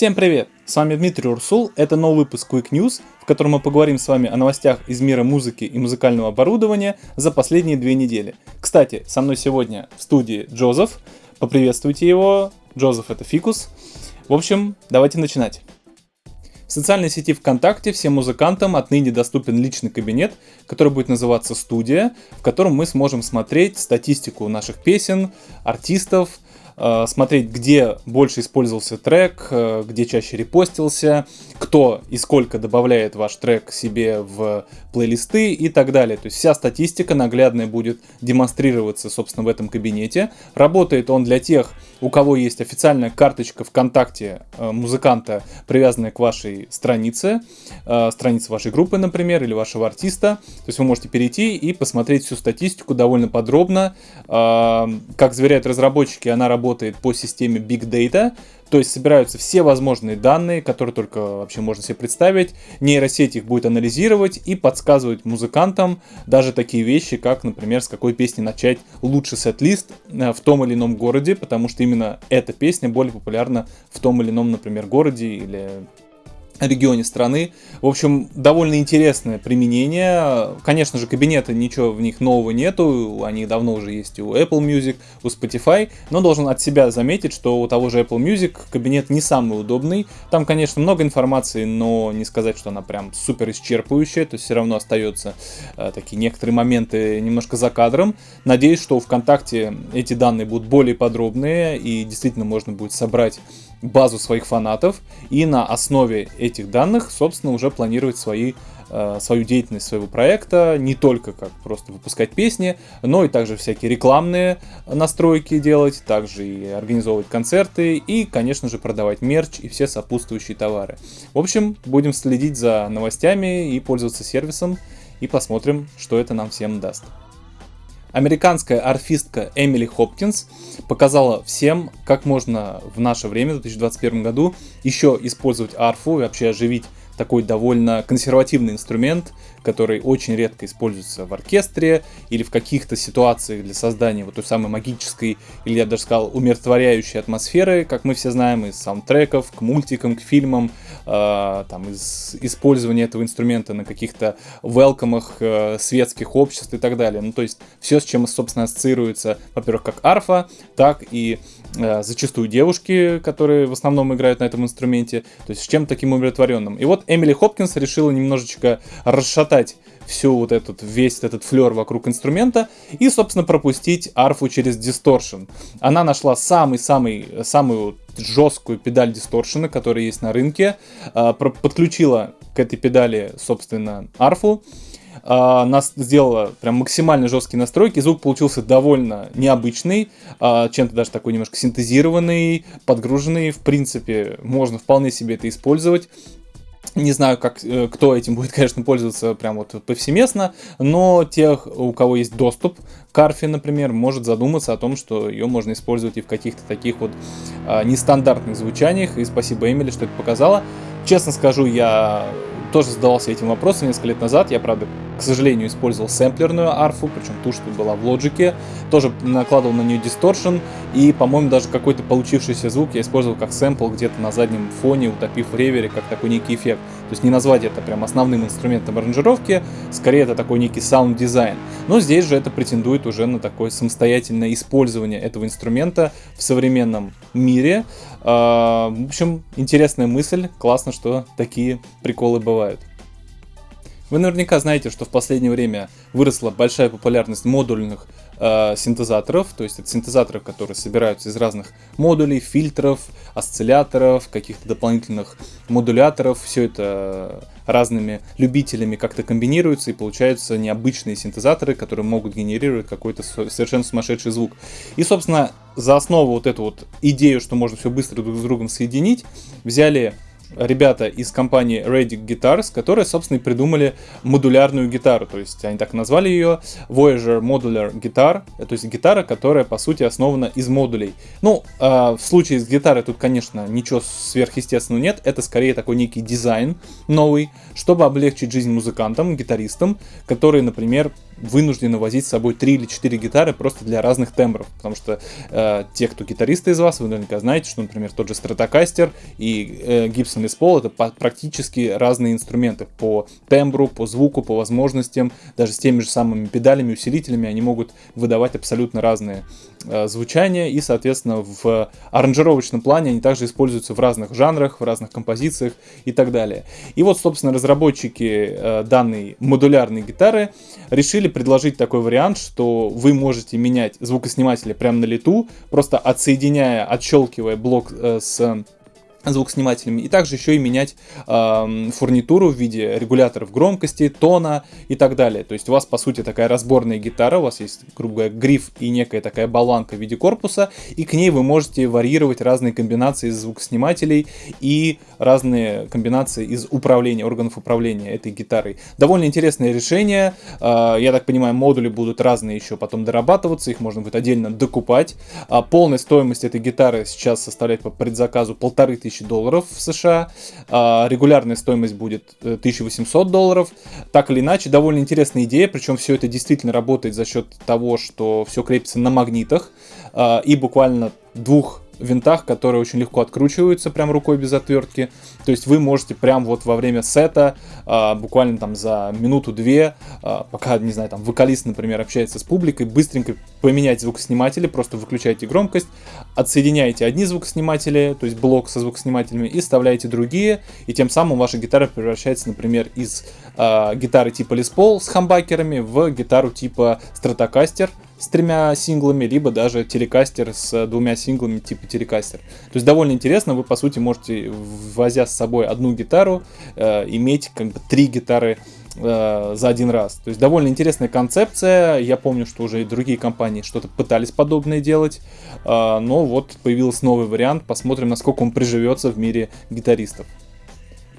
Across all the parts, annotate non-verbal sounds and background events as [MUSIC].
Всем привет! С вами Дмитрий Урсул, это новый выпуск Quick News, в котором мы поговорим с вами о новостях из мира музыки и музыкального оборудования за последние две недели. Кстати, со мной сегодня в студии Джозеф, поприветствуйте его, Джозеф это Фикус. В общем, давайте начинать. В социальной сети ВКонтакте всем музыкантам отныне доступен личный кабинет, который будет называться «Студия», в котором мы сможем смотреть статистику наших песен, артистов, смотреть, где больше использовался трек, э, где чаще репостился, кто и сколько добавляет ваш трек себе в плейлисты и так далее. То есть вся статистика наглядная будет демонстрироваться, собственно, в этом кабинете. Работает он для тех, у кого есть официальная карточка ВКонтакте э, музыканта, привязанная к вашей странице, странице вашей группы, например, или вашего артиста. То есть вы можете перейти и посмотреть всю статистику довольно подробно. Как заверяют разработчики, она работает работает по системе Big Data, то есть собираются все возможные данные, которые только вообще можно себе представить. Нейросеть их будет анализировать и подсказывать музыкантам даже такие вещи, как, например, с какой песни начать лучший сет-лист э, в том или ином городе, потому что именно эта песня более популярна в том или ином, например, городе или регионе страны. В общем, довольно интересное применение. Конечно же, кабинеты, ничего в них нового нету, они давно уже есть у Apple Music, у Spotify, но должен от себя заметить, что у того же Apple Music кабинет не самый удобный. Там, конечно, много информации, но не сказать, что она прям супер исчерпывающая, то есть все равно остаются э, такие некоторые моменты немножко за кадром. Надеюсь, что у ВКонтакте эти данные будут более подробные и действительно можно будет собрать базу своих фанатов и на основе этих данных, собственно, уже планировать свои э, свою деятельность своего проекта, не только как просто выпускать песни, но и также всякие рекламные настройки делать, также и организовывать концерты и, конечно же, продавать мерч и все сопутствующие товары. В общем, будем следить за новостями и пользоваться сервисом и посмотрим, что это нам всем даст. Американская арфистка Эмили Хопкинс показала всем, как можно в наше время, в 2021 году, еще использовать арфу и вообще оживить такой довольно консервативный инструмент, который очень редко используется в оркестре или в каких-то ситуациях для создания вот той самой магической, или я даже сказал, умиротворяющей атмосферы, как мы все знаем, из саундтреков к мультикам, к фильмам, там, из использования этого инструмента на каких-то велкомах э, светских обществ и так далее. Ну, то есть все, с чем, собственно, ассоциируется, во-первых, как арфа, так и э, зачастую девушки, которые в основном играют на этом инструменте, то есть с чем таким умиротворенным. И вот Эмили Хопкинс решила немножечко расшатать всю вот этот, весь этот флер вокруг инструмента и, собственно, пропустить арфу через дисторшн. Она нашла самый-самый, самую жесткую педаль дисторшена, которая есть на рынке, а, подключила к этой педали, собственно, арфу, Uh, нас сделала прям максимально жесткие настройки. Звук получился довольно необычный, uh, чем-то даже такой немножко синтезированный, подгруженный. В принципе, можно вполне себе это использовать. Не знаю, как, э, кто этим будет, [LAUGHS] конечно, пользоваться прям вот повсеместно, но тех, у кого есть доступ к арфе, например, может задуматься о том, что ее можно использовать и в каких-то таких вот а, нестандартных звучаниях. И спасибо Эмили, что это показала. Честно скажу, я тоже задавался этим вопросом несколько лет назад. Я, правда, к сожалению, использовал сэмплерную арфу, причем ту, что была в лоджике. Тоже накладывал на нее дисторшн. И, по-моему, даже какой-то получившийся звук я использовал как сэмпл где-то на заднем фоне, утопив в ревере, как такой некий эффект. То есть не назвать это прям основным инструментом аранжировки, скорее это такой некий саунд-дизайн. Но здесь же это претендует уже на такое самостоятельное использование этого инструмента в современном мире. А, в общем, интересная мысль, классно, что такие приколы бывают. Вы наверняка знаете, что в последнее время выросла большая популярность модульных э, синтезаторов, то есть это синтезаторы, которые собираются из разных модулей, фильтров, осцилляторов, каких-то дополнительных модуляторов, все это разными любителями как-то комбинируется и получаются необычные синтезаторы, которые могут генерировать какой-то совершенно сумасшедший звук. И, собственно, за основу вот эту вот идею, что можно все быстро друг с другом соединить, взяли ребята из компании Radic Guitars, которые, собственно, и придумали модулярную гитару. То есть они так назвали ее Voyager Modular Guitar. То есть гитара, которая, по сути, основана из модулей. Ну, э, в случае с гитарой тут, конечно, ничего сверхъестественного нет. Это скорее такой некий дизайн новый, чтобы облегчить жизнь музыкантам, гитаристам, которые, например, вынуждены возить с собой 3 или 4 гитары просто для разных тембров, потому что э, те, кто гитаристы из вас, вы наверняка знаете, что, например, тот же Stratocaster и э, Gibson Les это практически разные инструменты. По тембру, по звуку, по возможностям, даже с теми же самыми педалями, усилителями, они могут выдавать абсолютно разные э, звучания, и, соответственно, в аранжировочном плане они также используются в разных жанрах, в разных композициях и так далее. И вот, собственно, разработчики э, данной модулярной гитары решили предложить такой вариант, что вы можете менять звукосниматели прямо на лету, просто отсоединяя, отщелкивая блок э, с звукоснимателями, и также еще и менять э, фурнитуру в виде регуляторов громкости, тона и так далее. То есть у вас, по сути, такая разборная гитара, у вас есть, грубо говоря, гриф и некая такая болванка в виде корпуса, и к ней вы можете варьировать разные комбинации из звукоснимателей и разные комбинации из управления, органов управления этой гитарой. Довольно интересное решение, э, я так понимаю, модули будут разные еще потом дорабатываться, их можно будет отдельно докупать. А полная стоимость этой гитары сейчас составляет по предзаказу полторы тысячи тысяч долларов в США. А, регулярная стоимость будет 1800 э, долларов. Так или иначе, довольно интересная идея, причем все это действительно работает за счет того, что все крепится на магнитах а, и буквально двух винтах, которые очень легко откручиваются прям рукой без отвертки. То есть вы можете прям вот во время сета, а, буквально там за минуту-две, а, пока, не знаю, там вокалист, например, общается с публикой, быстренько поменять звукосниматели, просто выключаете громкость, отсоединяете одни звукосниматели, то есть блок со звукоснимателями, и вставляете другие, и тем самым ваша гитара превращается, например, из а, гитары типа Les Paul с хамбакерами в гитару типа Stratocaster, с тремя синглами, либо даже телекастер с двумя синглами типа телекастер. То есть довольно интересно, вы по сути можете, возя с собой одну гитару, э, иметь как бы три гитары э, за один раз. То есть довольно интересная концепция. Я помню, что уже и другие компании что-то пытались подобное делать, э, но вот появился новый вариант. Посмотрим, насколько он приживется в мире гитаристов.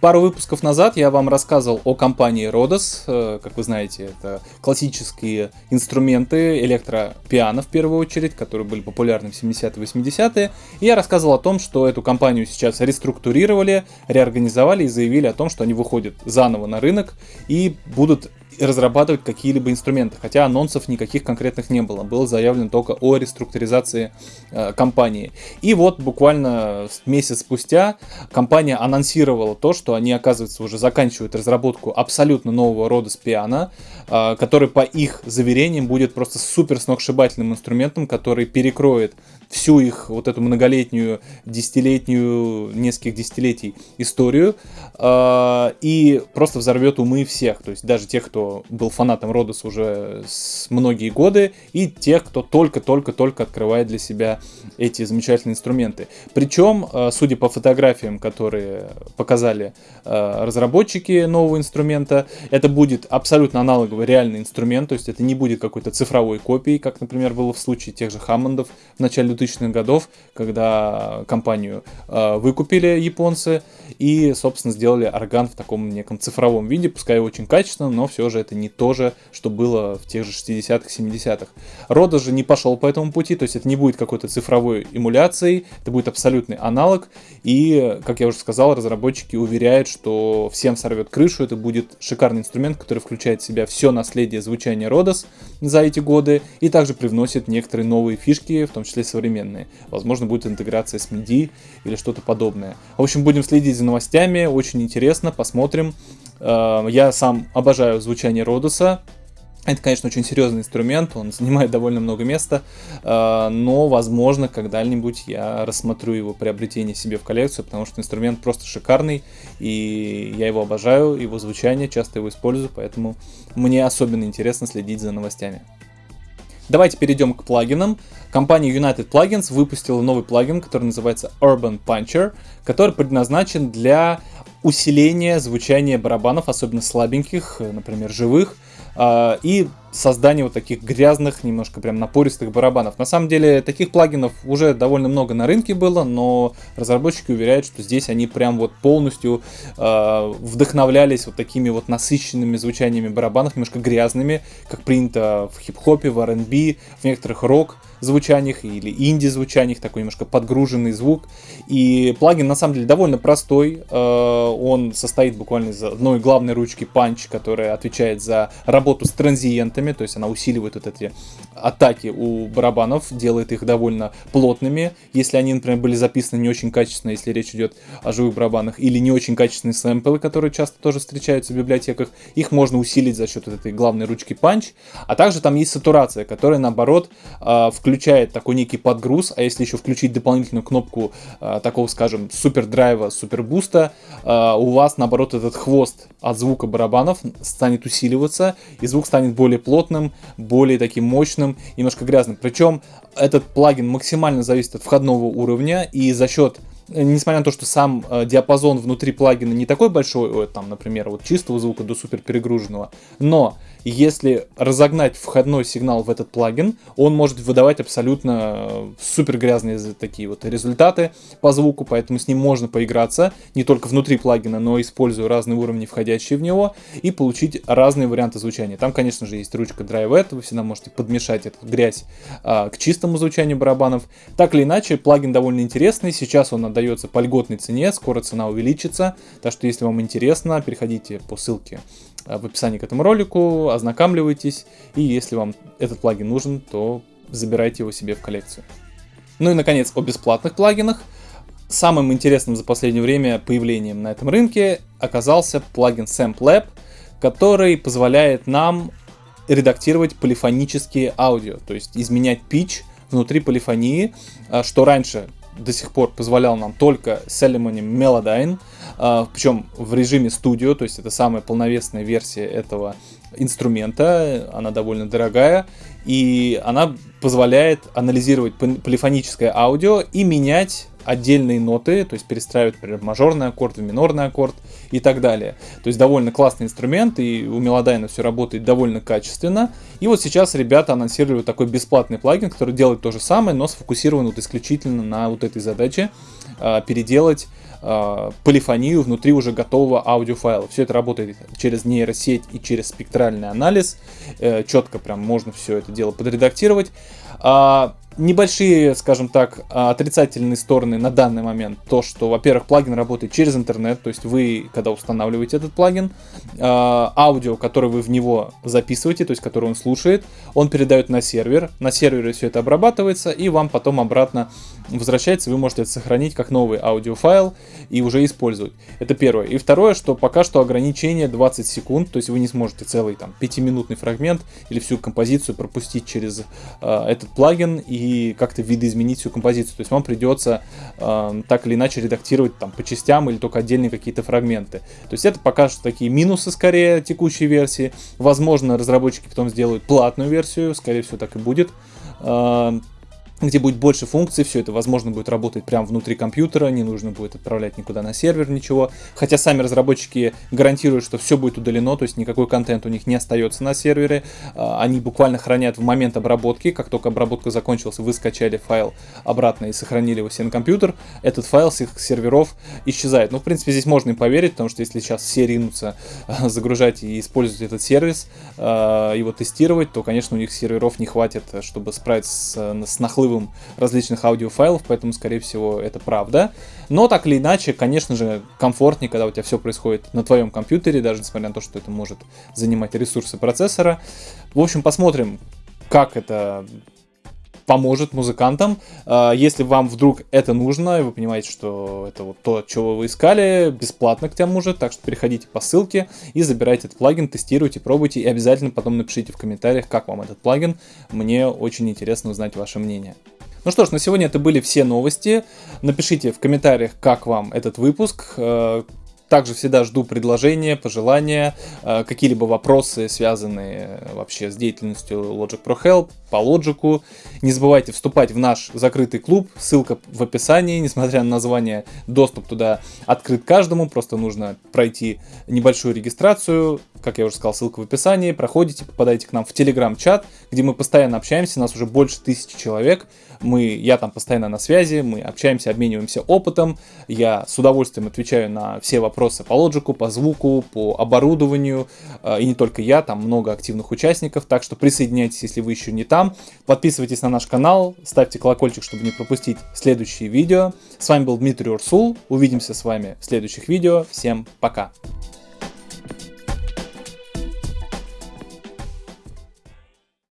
Пару выпусков назад я вам рассказывал о компании Rodos. Э, как вы знаете, это классические инструменты электропиано в первую очередь, которые были популярны в 70-е 80-е. И я рассказывал о том, что эту компанию сейчас реструктурировали, реорганизовали и заявили о том, что они выходят заново на рынок и будут разрабатывать какие-либо инструменты, хотя анонсов никаких конкретных не было. Было заявлено только о реструктуризации э, компании. И вот буквально месяц спустя компания анонсировала то, что они, оказывается, уже заканчивают разработку абсолютно нового рода спиана, э, который, по их заверениям, будет просто супер сногсшибательным инструментом, который перекроет всю их вот эту многолетнюю, десятилетнюю, нескольких десятилетий историю э, и просто взорвет умы всех. То есть даже тех, кто был фанатом Родос уже с многие годы, и тех, кто только-только-только открывает для себя эти замечательные инструменты. Причем, э, судя по фотографиям, которые показали э, разработчики нового инструмента, это будет абсолютно аналоговый реальный инструмент, то есть это не будет какой-то цифровой копией, как, например, было в случае тех же Хаммондов в начале 2000-х годов, когда компанию э, выкупили японцы и, собственно, сделали орган в таком неком цифровом виде, пускай очень качественно, но все же это не то же, что было в тех же 60-х, 70-х. Рода же не пошел по этому пути, то есть это не будет какой-то цифровой эмуляцией, это будет абсолютный аналог, и, как я уже сказал, разработчики уверяют, что всем сорвет крышу, это будет шикарный инструмент, который включает в себя все наследие звучания Родос за эти годы, и также привносит некоторые новые фишки, в том числе современные. Возможно, будет интеграция с MIDI или что-то подобное. В общем, будем следить за новостями, очень интересно, посмотрим. Э, я сам обожаю звучание Родоса, это, конечно, очень серьезный инструмент, он занимает довольно много места, э, но, возможно, когда-нибудь я рассмотрю его приобретение себе в коллекцию, потому что инструмент просто шикарный, и я его обожаю, его звучание, часто его использую, поэтому мне особенно интересно следить за новостями. Давайте перейдем к плагинам. Компания United Plugins выпустила новый плагин, который называется Urban Puncher, который предназначен для усиления звучания барабанов, особенно слабеньких, например, живых, а, и создание вот таких грязных, немножко прям напористых барабанов. На самом деле таких плагинов уже довольно много на рынке было, но разработчики уверяют, что здесь они прям вот полностью э, вдохновлялись вот такими вот насыщенными звучаниями барабанов, немножко грязными, как принято в хип-хопе, в R&B, в некоторых рок звучаниях или инди-звучаниях, такой немножко подгруженный звук. И плагин на самом деле довольно простой. Э, он состоит буквально из одной главной ручки Punch, которая отвечает за работу с транзиентами инструментами, то есть она усиливает вот эти атаки у барабанов, делает их довольно плотными, если они, например, были записаны не очень качественно, если речь идет о живых барабанах, или не очень качественные сэмплы, которые часто тоже встречаются в библиотеках, их можно усилить за счет вот этой главной ручки punch, а также там есть сатурация, которая наоборот а, включает такой некий подгруз, а если еще включить дополнительную кнопку а, такого, скажем, супер драйва, супер буста, у вас наоборот этот хвост от звука барабанов станет усиливаться, и звук станет более плотным, более таким мощным, немножко грязным. Причем этот плагин максимально зависит от входного уровня, и за счет несмотря на то, что сам э, диапазон внутри плагина не такой большой, там, например, вот чистого звука до супер перегруженного, но если разогнать входной сигнал в этот плагин, он может выдавать абсолютно э, супер грязные такие вот результаты по звуку, поэтому с ним можно поиграться не только внутри плагина, но используя разные уровни, входящие в него, и получить разные варианты звучания. Там, конечно же, есть ручка Drive вы всегда можете подмешать эту грязь а, к чистому звучанию барабанов. Так или иначе, плагин довольно интересный, сейчас он отдается по льготной цене, скоро цена увеличится, так что если вам интересно, переходите по ссылке в описании к этому ролику, ознакомливайтесь, и если вам этот плагин нужен, то забирайте его себе в коллекцию. Ну и, наконец, о бесплатных плагинах. Самым интересным за последнее время появлением на этом рынке оказался плагин SampLab, который позволяет нам редактировать полифонические аудио, то есть изменять pitch внутри полифонии, а, что раньше до сих пор позволял нам только Ceremony Melodyne, а, причем в режиме студио, то есть это самая полновесная версия этого инструмента, она довольно дорогая, и она позволяет анализировать полифоническое аудио и менять отдельные ноты, то есть перестраивать, например, мажорный аккорд в минорный аккорд и так далее. То есть довольно классный инструмент, и у Мелодайна все работает довольно качественно. И вот сейчас ребята анонсировали такой бесплатный плагин, который делает то же самое, но сфокусирован вот исключительно на вот этой задаче э, переделать э, полифонию внутри уже готового аудиофайла. Все это работает через нейросеть и через спектральный анализ. Э, четко прям можно все это дело подредактировать. А, небольшие, скажем так, отрицательные стороны на данный момент. То, что, во-первых, плагин работает через интернет, то есть вы, когда устанавливаете этот плагин, а, аудио, которое вы в него записываете, то есть которое он слушает, он передает на сервер, на сервере все это обрабатывается, и вам потом обратно возвращается, вы можете это сохранить как новый аудиофайл и уже использовать. Это первое. И второе, что пока что ограничение 20 секунд, то есть вы не сможете целый там 5-минутный фрагмент или всю композицию пропустить через э, этот плагин и как-то видоизменить всю композицию. То есть вам придется э, так или иначе редактировать там по частям или только отдельные какие-то фрагменты. То есть это пока что такие минусы скорее текущей версии. Возможно, разработчики потом сделают платную версию, скорее всего так и будет. Э, где будет больше функций, все это, возможно, будет работать прямо внутри компьютера, не нужно будет отправлять никуда на сервер ничего. Хотя сами разработчики гарантируют, что все будет удалено, то есть никакой контент у них не остается на сервере. А, они буквально хранят в момент обработки, как только обработка закончилась, вы скачали файл обратно и сохранили его себе на компьютер, этот файл с их серверов исчезает. Ну, в принципе, здесь можно и поверить, потому что если сейчас все ринутся а, загружать и использовать этот сервис, а, его тестировать, то, конечно, у них серверов не хватит, чтобы справиться с, с наплывом различных аудиофайлов, поэтому, скорее всего, это правда. Но так или иначе, конечно же, комфортнее, когда у тебя все происходит на твоем компьютере, даже несмотря на то, что это может занимать ресурсы процессора. В общем, посмотрим, как это поможет музыкантам. А, если вам вдруг это нужно, и вы понимаете, что это вот то, чего вы искали, бесплатно к тому же, так что переходите по ссылке и забирайте этот плагин, тестируйте, пробуйте, и обязательно потом напишите в комментариях, как вам этот плагин. Мне очень интересно узнать ваше мнение. Ну что ж, на сегодня это были все новости. Напишите в комментариях, как вам этот выпуск, э, также всегда жду предложения, пожелания, э, какие-либо вопросы, связанные вообще с деятельностью Logic Pro Help, по лоджику. Не забывайте вступать в наш закрытый клуб, ссылка в описании, несмотря на название, доступ туда открыт каждому, просто нужно пройти небольшую регистрацию, как я уже сказал, ссылка в описании, проходите, попадаете к нам в телеграм-чат, где мы постоянно общаемся, нас уже больше тысячи человек, мы, я там постоянно на связи, мы общаемся, обмениваемся опытом, я с удовольствием отвечаю на все вопросы по лоджику, по звуку, по оборудованию, э, и не только я, там много активных участников, так что присоединяйтесь, если вы еще не там, подписывайтесь на наш канал, ставьте колокольчик, чтобы не пропустить следующие видео. С вами был Дмитрий Урсул, увидимся с вами в следующих видео, всем пока!